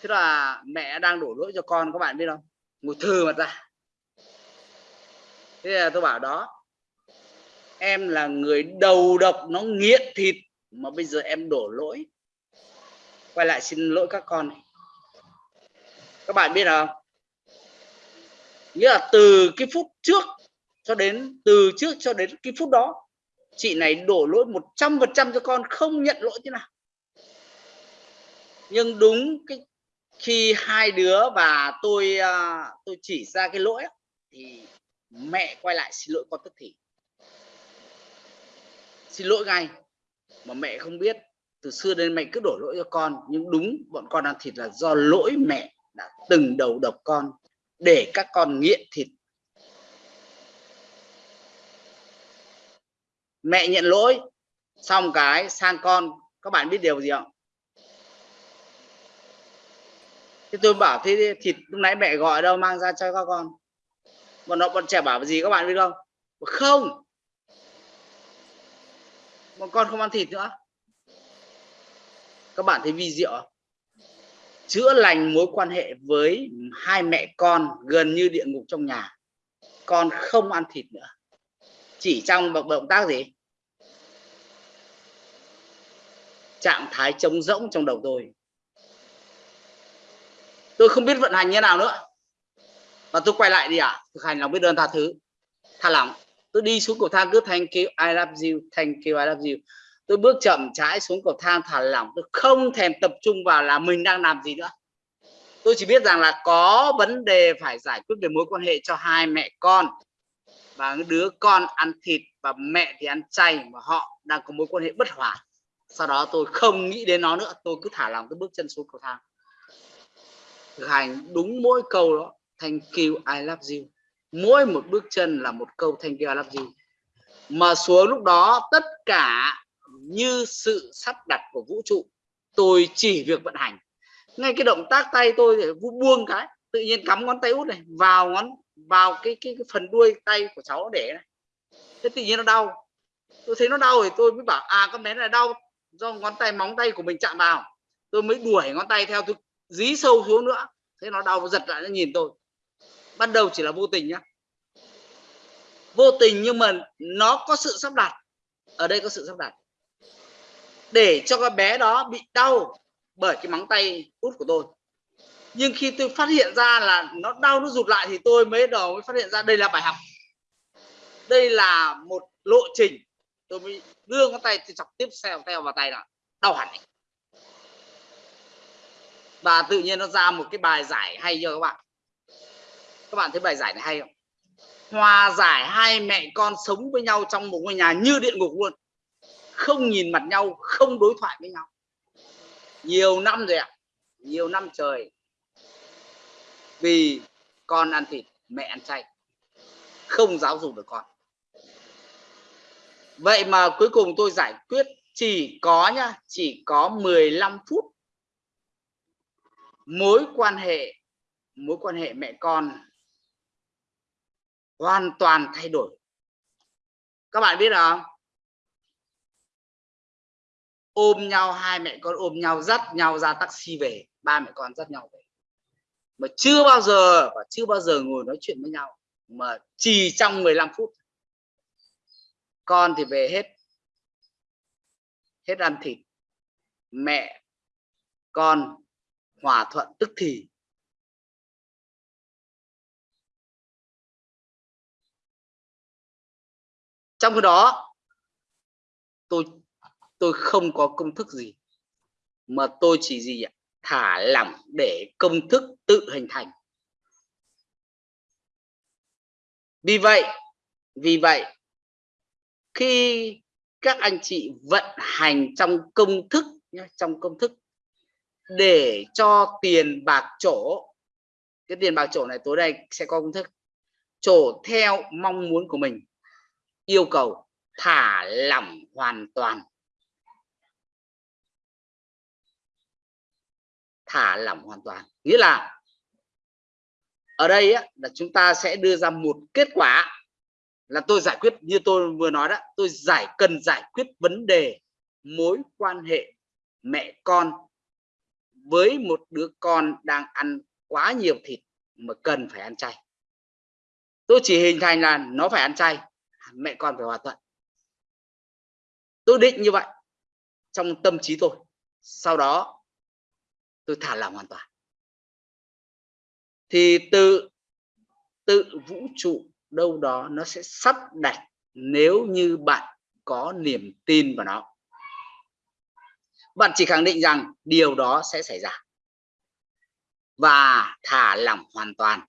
thế là mẹ đang đổ lỗi cho con, các bạn biết không? Ngồi thừ mặt ra. Thế là tôi bảo đó, em là người đầu độc, nó nghiện thịt, mà bây giờ em đổ lỗi. Quay lại xin lỗi các con các bạn biết không? Nghĩa là từ cái phút trước cho đến, từ trước cho đến cái phút đó, chị này đổ lỗi một trăm phần trăm cho con, không nhận lỗi thế nào. Nhưng đúng cái khi hai đứa và tôi à, tôi chỉ ra cái lỗi thì mẹ quay lại xin lỗi con tức thì. Xin lỗi ngay, mà mẹ không biết. Từ xưa đến mẹ cứ đổ lỗi cho con, nhưng đúng bọn con ăn thịt là do lỗi mẹ đã từng đầu độc con, để các con nghiện thịt. Mẹ nhận lỗi, xong cái sang con, các bạn biết điều gì không? Thế tôi bảo, thế thịt lúc nãy mẹ gọi đâu, mang ra cho các con. Bọn nó, bọn trẻ bảo, gì các bạn biết không? Không. Bọn con không ăn thịt nữa. Các bạn thấy vi diệu chữa lành mối quan hệ với hai mẹ con gần như địa ngục trong nhà. Con không ăn thịt nữa. Chỉ trong một động tác gì? Trạng thái trống rỗng trong đầu tôi tôi không biết vận hành như nào nữa. Và tôi quay lại đi ạ. À? thực hành lòng biết ơn tha thứ. Tha lỏng. Tôi đi xuống cầu thang cứ thank you, I love you, thank you, I love you. Tôi bước chậm trái xuống cầu thang thả lỏng. Tôi không thèm tập trung vào là mình đang làm gì nữa. Tôi chỉ biết rằng là có vấn đề phải giải quyết về mối quan hệ cho hai mẹ con. Và đứa con ăn thịt và mẹ thì ăn chay mà họ đang có mối quan hệ bất hòa. Sau đó tôi không nghĩ đến nó nữa. Tôi cứ thả lòng tôi bước chân xuống cầu thang thực hành đúng mỗi câu đó. Thank you I love you. Mỗi một bước chân là một câu thank you I love you. Mà xuống lúc đó tất cả như sự sắp đặt của vũ trụ tôi chỉ việc vận hành. Ngay cái động tác tay tôi để buông cái tự nhiên cắm ngón tay út này vào ngón vào cái cái, cái phần đuôi tay của cháu để này. Thế tự nhiên nó đau. Tôi thấy nó đau thì tôi mới bảo à con bé này đau do ngón tay móng tay của mình chạm vào. Tôi mới đuổi ngón tay theo tôi dí sâu xuống nữa. Thế nó đau giật lại, nó nhìn tôi. Ban đầu chỉ là vô tình nhá. Vô tình nhưng mà nó có sự sắp đặt. Ở đây có sự sắp đặt. Để cho cái bé đó bị đau bởi cái móng tay út của tôi. Nhưng khi tôi phát hiện ra là nó đau, nó rụt lại thì tôi mới đầu mới phát hiện ra đây là bài học. Đây là một lộ trình. Tôi mới đưa ngón tay, tôi chọc tiếp theo theo vào tay là đau hẳn và tự nhiên nó ra một cái bài giải hay cho các bạn? Các bạn thấy bài giải này hay không? Hòa giải hai mẹ con sống với nhau trong một ngôi nhà như địa ngục luôn. Không nhìn mặt nhau, không đối thoại với nhau. Nhiều năm rồi ạ. Nhiều năm trời. Vì con ăn thịt, mẹ ăn chay. Không giáo dục được con. Vậy mà cuối cùng tôi giải quyết chỉ có nhá, chỉ có 15 phút mối quan hệ, mối quan hệ mẹ con hoàn toàn thay đổi. Các bạn biết không? Ôm nhau, hai mẹ con ôm nhau, dắt nhau ra taxi về. Ba mẹ con dắt nhau về. Mà chưa bao giờ và chưa bao giờ ngồi nói chuyện với nhau. Mà chỉ trong 15 phút. Con thì về hết. Hết ăn thịt. Mẹ con hòa thuận tức thì. Trong khi đó tôi tôi không có công thức gì mà tôi chỉ gì ạ? Thả lỏng để công thức tự hình thành. Vì vậy vì vậy khi các anh chị vận hành trong công thức nhé, trong công thức để cho tiền bạc chỗ cái tiền bạc chỗ này tối nay sẽ có công thức. Chỗ theo mong muốn của mình. Yêu cầu thả lỏng hoàn toàn. Thả lỏng hoàn toàn. Nghĩa là ở đây á, là chúng ta sẽ đưa ra một kết quả là tôi giải quyết như tôi vừa nói đó tôi giải cần giải quyết vấn đề mối quan hệ mẹ con với một đứa con đang ăn quá nhiều thịt mà cần phải ăn chay. Tôi chỉ hình thành là nó phải ăn chay, mẹ con phải hòa thuận. Tôi định như vậy trong tâm trí tôi. Sau đó, tôi thả lỏng hoàn toàn. Thì tự tự vũ trụ đâu đó nó sẽ sắp đặt nếu như bạn có niềm tin vào nó bạn chỉ khẳng định rằng điều đó sẽ xảy ra. Và thả lỏng hoàn toàn.